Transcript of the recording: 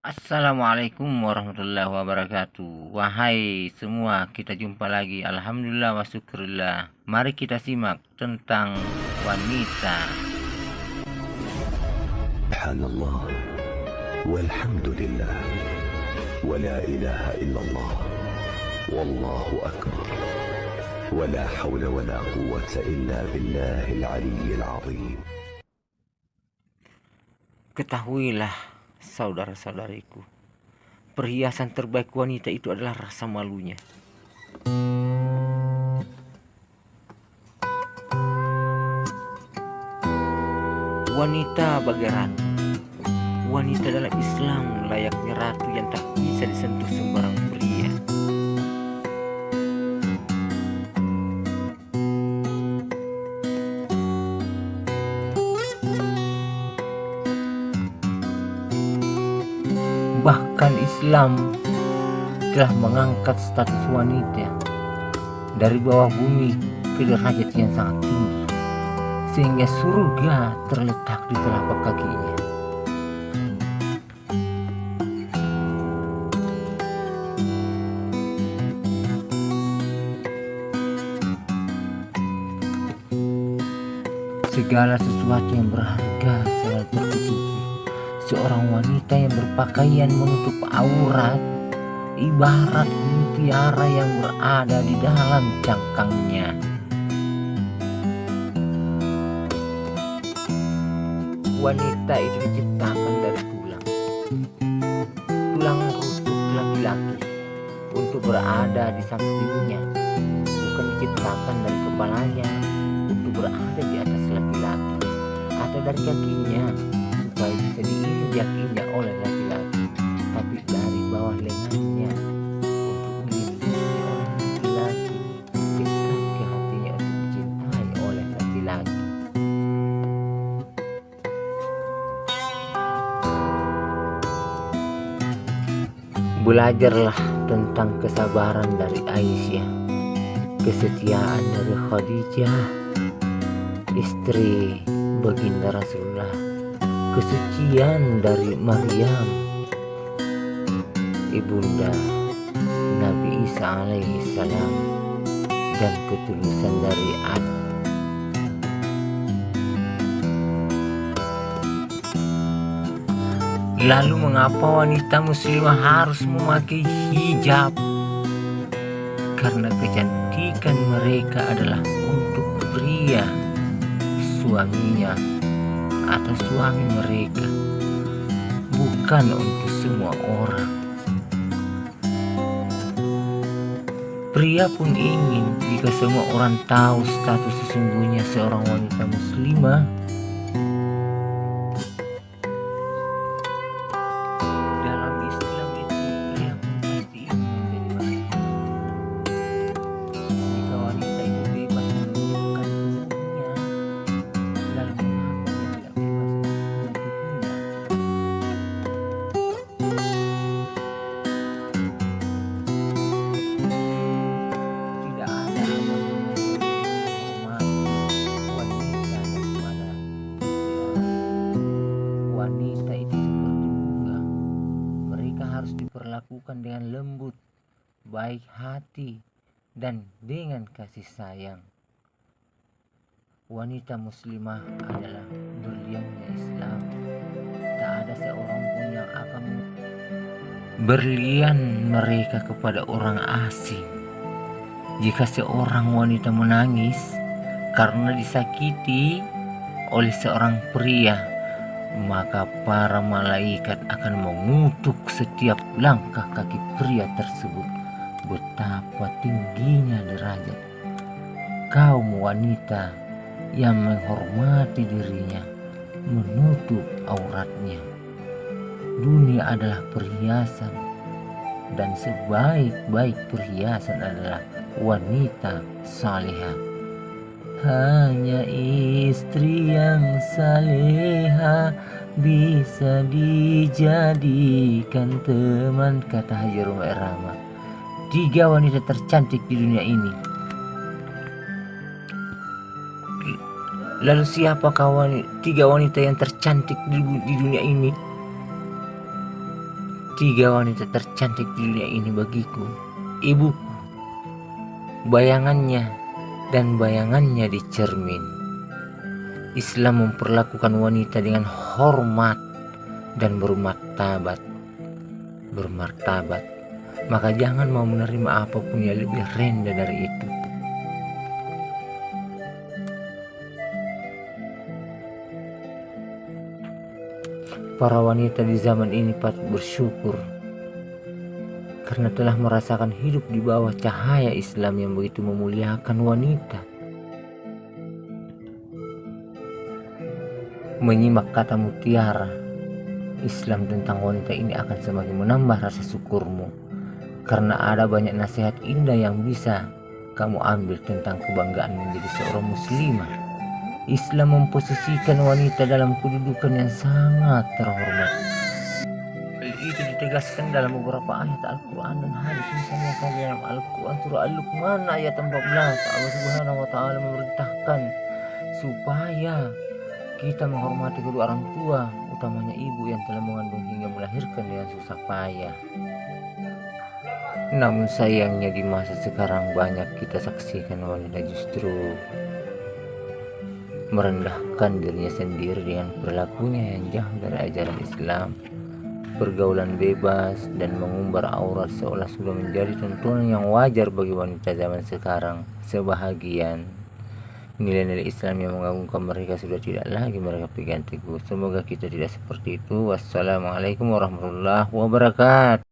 Assalamualaikum warahmatullahi wabarakatuh. Wahai semua kita jumpa lagi. Alhamdulillah wa syukurillah. Mari kita simak tentang wanita. Subhanallah. Walhamdulillah. Wa la ilaha illallah. Wallahu akbar. Hawla wa la quwata illa billahil aliyyil azim. Ketahuilah saudara-saudariku Perhiasan terbaik wanita itu adalah rasa malunya. Wanita bagai ratu Wanita dalam Islam layaknya ratu yang tak bisa disentuh sembarang pria Bahkan Islam telah mengangkat status wanita dari bawah bumi ke derajat yang sangat tinggi sehingga surga terletak di telapak kakinya. Segala sesuatu yang berharga seorang wanita yang berpakaian menutup aurat ibarat mutiara yang berada di dalam cangkangnya. Wanita itu diciptakan dari tulang. Tulang rusuk laki-laki untuk berada di sampingnya. Bukan diciptakan dari kepalanya untuk berada di atas laki-laki atau dari kakinya supaya bisa diinjak-injak oleh laki-laki tapi dari bawah lengannya untuk dilindungi oleh laki-laki ke hatinya untuk dicintai oleh laki-laki. Belajarlah tentang kesabaran dari Aisyah kesetiaan dari Khadijah istri baginda Rasulullah kesucian dari Maryam ibunda Nabi Isa alaihi salam dan ketulusan dari Adam Lalu mengapa wanita muslimah harus memakai hijab? Karena kecantikan mereka adalah untuk pria suaminya atau suami mereka bukan untuk semua orang. Pria pun ingin jika semua orang tahu status sesungguhnya seorang wanita muslimah diperlakukan dengan lembut, baik hati, dan dengan kasih sayang. Wanita muslimah adalah berliannya Islam. Tak ada seorang pun yang akan berlian mereka kepada orang asing. Jika seorang wanita menangis karena disakiti oleh seorang pria, maka para malaikat akan mengutuk setiap langkah kaki pria tersebut. Betapa tingginya derajat kaum wanita yang menghormati dirinya, menutup auratnya. Dunia adalah perhiasan, dan sebaik-baik perhiasan adalah wanita salihah. Hanya istri yang saleha bisa dijadikan teman kata Haji Rumah Rama. Tiga wanita tercantik di dunia ini. Lalu siapakah wanita, tiga wanita yang tercantik di, di dunia ini? Tiga wanita tercantik di dunia ini bagiku, ibuku, bayangannya, dan bayangannya di cermin. Islam memperlakukan wanita dengan hormat dan bermartabat. Bermartabat, maka jangan mau menerima apa pun yang lebih rendah dari itu. Para wanita di zaman ini patut bersyukur karena telah merasakan hidup di bawah cahaya Islam yang begitu memuliakan wanita. Menyimak kata mutiara, Islam tentang wanita ini akan semakin menambah rasa syukurmu karena ada banyak nasihat indah yang bisa kamu ambil tentang kebanggaan menjadi seorang muslimah. Islam memposisikan wanita dalam kedudukan yang sangat terhormat. Itu ditegaskan dalam beberapa ayat Al-Quran dan hadis misalnya saja dalam Al-Quran surah Al-Luqman ayat 14 Allah Subhanahu wa taala memerintahkan supaya kita menghormati kedua orang tua utamanya ibu yang telah mengandung hingga melahirkan dengan susah payah. Namun sayangnya di masa sekarang banyak kita saksikan wanita justru merendahkan dirinya sendiri dengan perilakunya yang jauh dari ajaran Islam pergaulan bebas dan mengumbar aurat seolah sudah menjadi tuntunan yang wajar bagi wanita zaman sekarang. Sebahagian nilai-nilai Islam yang mengagumkan mereka sudah tidak lagi mereka pegang teguh. Semoga kita tidak seperti itu. Wassalamualaikum warahmatullahi wabarakatuh